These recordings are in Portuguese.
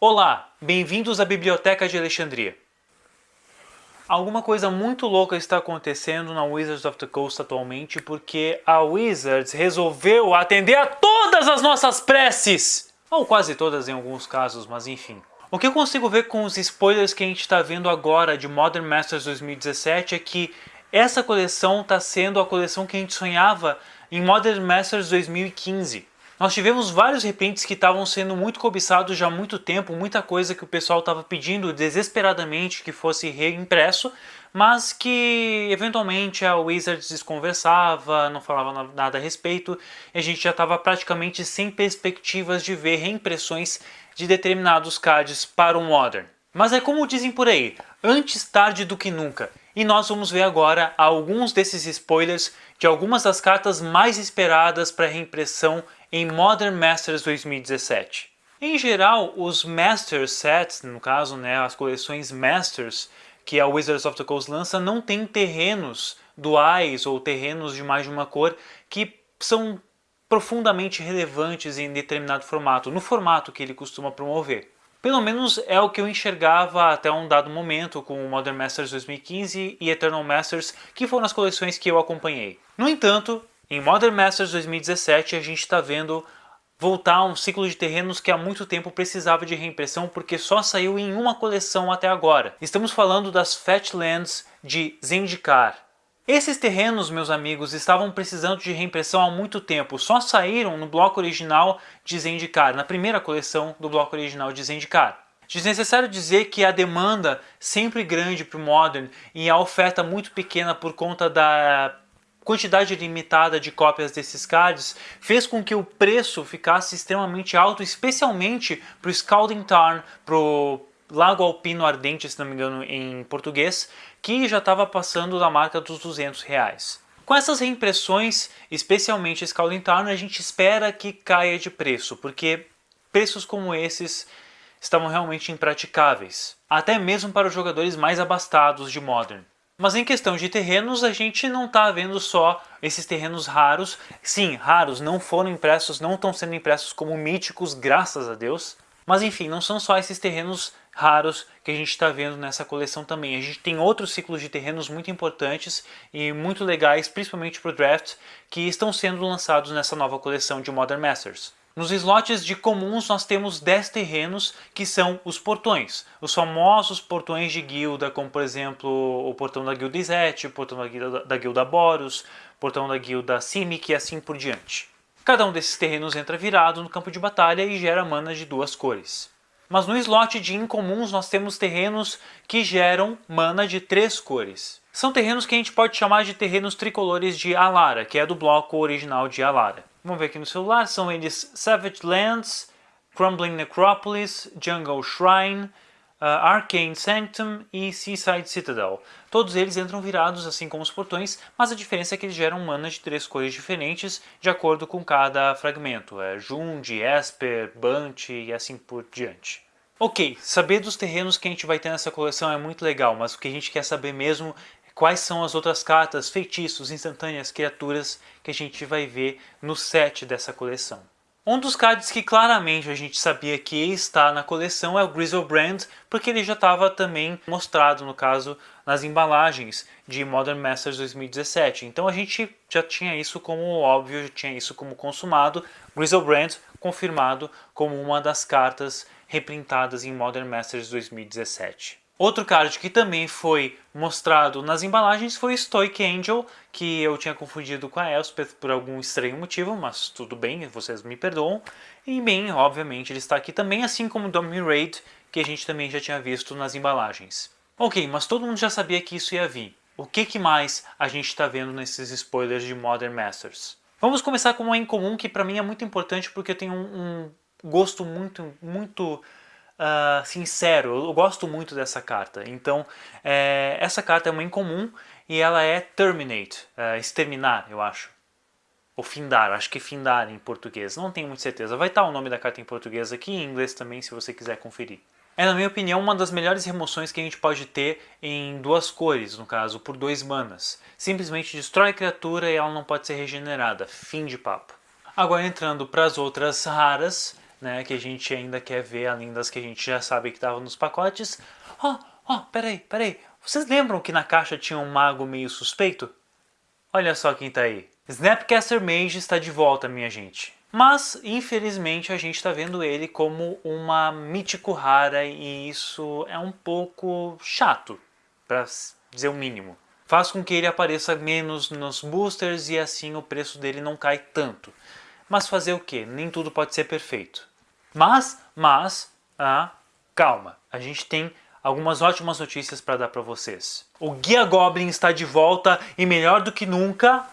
Olá, bem-vindos à Biblioteca de Alexandria. Alguma coisa muito louca está acontecendo na Wizards of the Coast atualmente porque a Wizards resolveu atender a todas as nossas preces! Ou quase todas em alguns casos, mas enfim. O que eu consigo ver com os spoilers que a gente está vendo agora de Modern Masters 2017 é que essa coleção está sendo a coleção que a gente sonhava em Modern Masters 2015. Nós tivemos vários reprints que estavam sendo muito cobiçados já há muito tempo, muita coisa que o pessoal estava pedindo desesperadamente que fosse reimpresso, mas que eventualmente a Wizards desconversava, não falava nada a respeito, e a gente já estava praticamente sem perspectivas de ver reimpressões de determinados cards para o Modern. Mas é como dizem por aí, antes tarde do que nunca. E nós vamos ver agora alguns desses spoilers de algumas das cartas mais esperadas para reimpressão em Modern Masters 2017. Em geral, os Master Sets, no caso, né, as coleções Masters que a Wizards of the Coast lança, não tem terrenos duais ou terrenos de mais de uma cor que são profundamente relevantes em determinado formato, no formato que ele costuma promover. Pelo menos é o que eu enxergava até um dado momento com Modern Masters 2015 e Eternal Masters, que foram as coleções que eu acompanhei. No entanto, em Modern Masters 2017 a gente está vendo voltar a um ciclo de terrenos que há muito tempo precisava de reimpressão porque só saiu em uma coleção até agora. Estamos falando das Fatlands de Zendikar. Esses terrenos, meus amigos, estavam precisando de reimpressão há muito tempo, só saíram no bloco original de Zendikar, na primeira coleção do bloco original de Zendikar. Desnecessário dizer que a demanda sempre grande para o Modern e a oferta muito pequena por conta da quantidade limitada de cópias desses cards fez com que o preço ficasse extremamente alto, especialmente para o Scalding Tarn, para o Lago Alpino Ardente, se não me engano em português, que já estava passando da marca dos 200 reais. Com essas reimpressões, especialmente Scalding Tarn, a gente espera que caia de preço, porque preços como esses estavam realmente impraticáveis, até mesmo para os jogadores mais abastados de Modern. Mas em questão de terrenos, a gente não está vendo só esses terrenos raros. Sim, raros, não foram impressos, não estão sendo impressos como míticos, graças a Deus. Mas enfim, não são só esses terrenos raros que a gente está vendo nessa coleção também. A gente tem outros ciclos de terrenos muito importantes e muito legais, principalmente para o draft, que estão sendo lançados nessa nova coleção de Modern Masters. Nos slots de comuns nós temos 10 terrenos que são os portões. Os famosos portões de guilda, como por exemplo o portão da guilda Izete, o portão da guilda, da guilda Boros, portão da guilda Simic e assim por diante. Cada um desses terrenos entra virado no campo de batalha e gera mana de duas cores. Mas no slot de incomuns nós temos terrenos que geram mana de três cores. São terrenos que a gente pode chamar de terrenos tricolores de Alara, que é do bloco original de Alara. Vamos ver aqui no celular, são eles Savage Lands, Crumbling Necropolis, Jungle Shrine, uh, Arcane Sanctum e Seaside Citadel. Todos eles entram virados, assim como os portões, mas a diferença é que eles geram manas de três cores diferentes de acordo com cada fragmento. É Jund, Esper, Bunt e assim por diante. Ok, saber dos terrenos que a gente vai ter nessa coleção é muito legal, mas o que a gente quer saber mesmo quais são as outras cartas, feitiços, instantâneas, criaturas que a gente vai ver no set dessa coleção. Um dos cards que claramente a gente sabia que está na coleção é o Grizzlebrand, porque ele já estava também mostrado, no caso, nas embalagens de Modern Masters 2017. Então a gente já tinha isso como óbvio, já tinha isso como consumado. Grizzlebrand confirmado como uma das cartas reprintadas em Modern Masters 2017. Outro card que também foi mostrado nas embalagens foi Stoic Angel, que eu tinha confundido com a Elspeth por algum estranho motivo, mas tudo bem, vocês me perdoam. E bem, obviamente ele está aqui também, assim como Domi Raid, que a gente também já tinha visto nas embalagens. Ok, mas todo mundo já sabia que isso ia vir. O que, que mais a gente está vendo nesses spoilers de Modern Masters? Vamos começar com uma em comum que para mim é muito importante porque eu tenho um, um gosto muito, muito uh, sincero, eu gosto muito dessa carta. Então, é, essa carta é uma incomum e ela é Terminate, uh, exterminar, eu acho. Ou Findar, acho que Findar em português, não tenho muita certeza. Vai estar o nome da carta em português aqui em inglês também, se você quiser conferir. É, na minha opinião, uma das melhores remoções que a gente pode ter em duas cores, no caso, por dois manas. Simplesmente destrói a criatura e ela não pode ser regenerada. Fim de papo. Agora entrando para as outras raras, né, que a gente ainda quer ver, além das que a gente já sabe que estavam nos pacotes. Ó, oh, ó, oh, peraí, peraí. Vocês lembram que na caixa tinha um mago meio suspeito? Olha só quem tá aí. Snapcaster Mage está de volta, minha gente. Mas, infelizmente, a gente está vendo ele como uma mítico rara e isso é um pouco chato, para dizer o mínimo. Faz com que ele apareça menos nos boosters e assim o preço dele não cai tanto. Mas fazer o que? Nem tudo pode ser perfeito. Mas, mas, ah, calma, a gente tem algumas ótimas notícias para dar para vocês. O Guia Goblin está de volta e melhor do que nunca,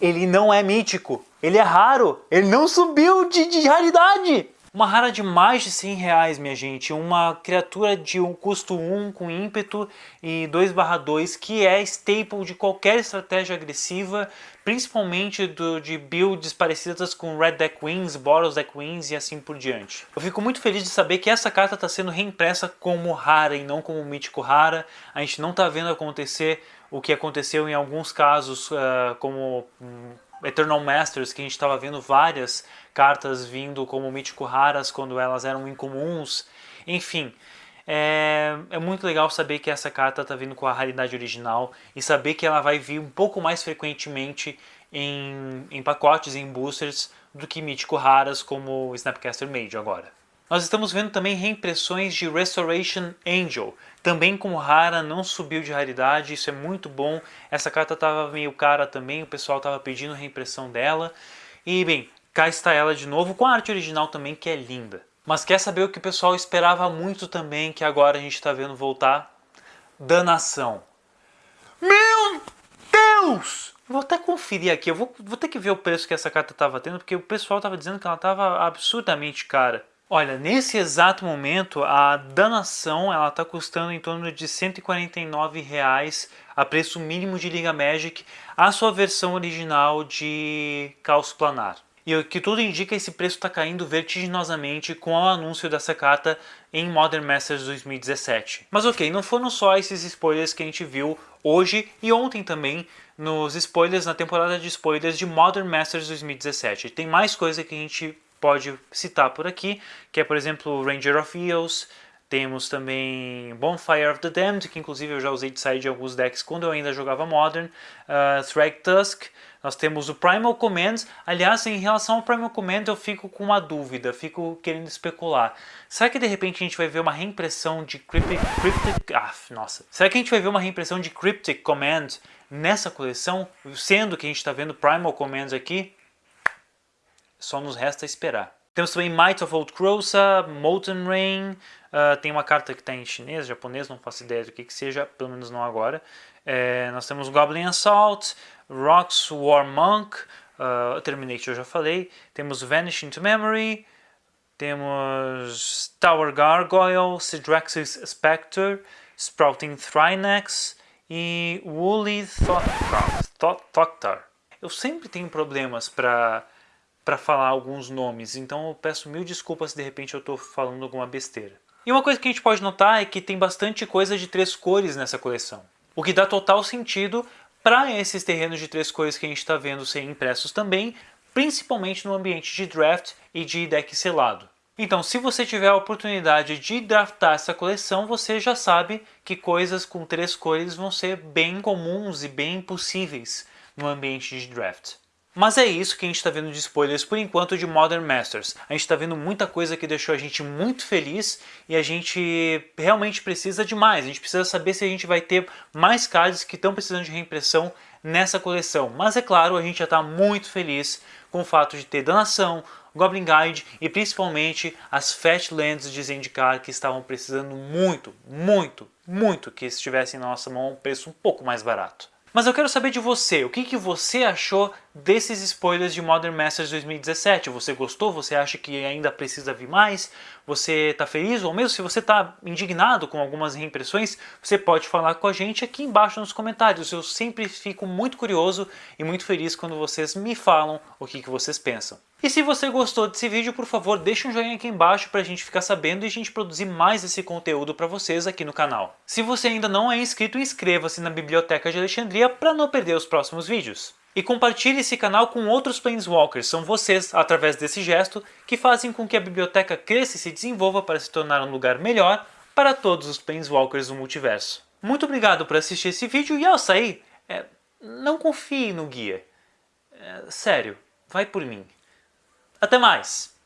ele não é mítico, ele é raro, ele não subiu de, de raridade. Uma rara de mais de 100 reais, minha gente. Uma criatura de um custo 1 com ímpeto e 2 2 que é staple de qualquer estratégia agressiva, principalmente do, de builds parecidas com Red Deck Wings, Boros Deck Wings e assim por diante. Eu fico muito feliz de saber que essa carta está sendo reimpressa como rara e não como mítico rara. A gente não está vendo acontecer o que aconteceu em alguns casos, uh, como um, Eternal Masters, que a gente estava vendo várias cartas vindo como mítico raras quando elas eram incomuns. Enfim, é, é, muito legal saber que essa carta está vindo com a raridade original e saber que ela vai vir um pouco mais frequentemente em, em pacotes, em boosters, do que mítico raras como Snapcaster Mage agora. Nós estamos vendo também reimpressões de Restoration Angel, também com rara, não subiu de raridade, isso é muito bom. Essa carta estava meio cara também, o pessoal estava pedindo reimpressão dela. E bem, cá está ela de novo, com a arte original também, que é linda. Mas quer saber o que o pessoal esperava muito também, que agora a gente está vendo voltar? Danação. Meu Deus! Vou até conferir aqui, eu vou, vou ter que ver o preço que essa carta estava tendo, porque o pessoal estava dizendo que ela estava absurdamente cara. Olha, nesse exato momento a danação ela está custando em torno de 149 reais a preço mínimo de Liga Magic a sua versão original de Caos Planar. E o que tudo indica esse preço está caindo vertiginosamente com o anúncio dessa carta em Modern Masters 2017. Mas ok, não foram só esses spoilers que a gente viu hoje e ontem também nos spoilers na temporada de spoilers de Modern Masters 2017. Tem mais coisa que a gente pode citar por aqui, que é por exemplo Ranger of Eos, temos também Bonfire of the Damned, que inclusive eu já usei de side de alguns decks quando eu ainda jogava Modern, uh, Thrag Tusk, nós temos o Primal Command, aliás em relação ao Primal Command eu fico com uma dúvida, fico querendo especular. Será que de repente a gente vai ver uma reimpressão de Cryptic... Cryptic ah, nossa. Será que a gente vai ver uma reimpressão de Cryptic Command nessa coleção, sendo que a gente está vendo Primal Commands aqui? Só nos resta esperar. Temos também Might of Old Krosa, Molten Rain, uh, tem uma carta que está em chinês, japonês, não faço ideia do que, que seja, pelo menos não agora. É, nós temos Goblin Assault, Rocks War Monk, uh, Terminator eu já falei, temos Vanish into Memory, temos Tower Gargoyle, Sidraxis Spectre, Sprouting Thrynax e Woolly Thoktar. Eu sempre tenho problemas para para falar alguns nomes, então eu peço mil desculpas se de repente eu estou falando alguma besteira. E uma coisa que a gente pode notar é que tem bastante coisa de três cores nessa coleção, o que dá total sentido para esses terrenos de três cores que a gente está vendo serem impressos também, principalmente no ambiente de draft e de deck selado. Então, se você tiver a oportunidade de draftar essa coleção, você já sabe que coisas com três cores vão ser bem comuns e bem possíveis no ambiente de draft. Mas é isso que a gente está vendo de spoilers por enquanto de Modern Masters. A gente está vendo muita coisa que deixou a gente muito feliz e a gente realmente precisa de mais. A gente precisa saber se a gente vai ter mais cards que estão precisando de reimpressão nessa coleção. Mas é claro, a gente já está muito feliz com o fato de ter Danação, Goblin Guide e principalmente as Fat Lands de Zendikar que estavam precisando muito, muito, muito que estivessem na nossa mão a um preço um pouco mais barato. Mas eu quero saber de você, o que, que você achou desses spoilers de Modern Masters 2017? Você gostou? Você acha que ainda precisa vir mais? Você está feliz ou mesmo se você está indignado com algumas reimpressões, você pode falar com a gente aqui embaixo nos comentários. Eu sempre fico muito curioso e muito feliz quando vocês me falam o que, que vocês pensam. E se você gostou desse vídeo, por favor, deixe um joinha aqui embaixo para a gente ficar sabendo e a gente produzir mais esse conteúdo para vocês aqui no canal. Se você ainda não é inscrito, inscreva-se na Biblioteca de Alexandria para não perder os próximos vídeos. E compartilhe esse canal com outros Planeswalkers, são vocês, através desse gesto, que fazem com que a biblioteca cresça e se desenvolva para se tornar um lugar melhor para todos os Planeswalkers do multiverso. Muito obrigado por assistir esse vídeo e ao sair, é, não confie no guia. É, sério, vai por mim. Até mais!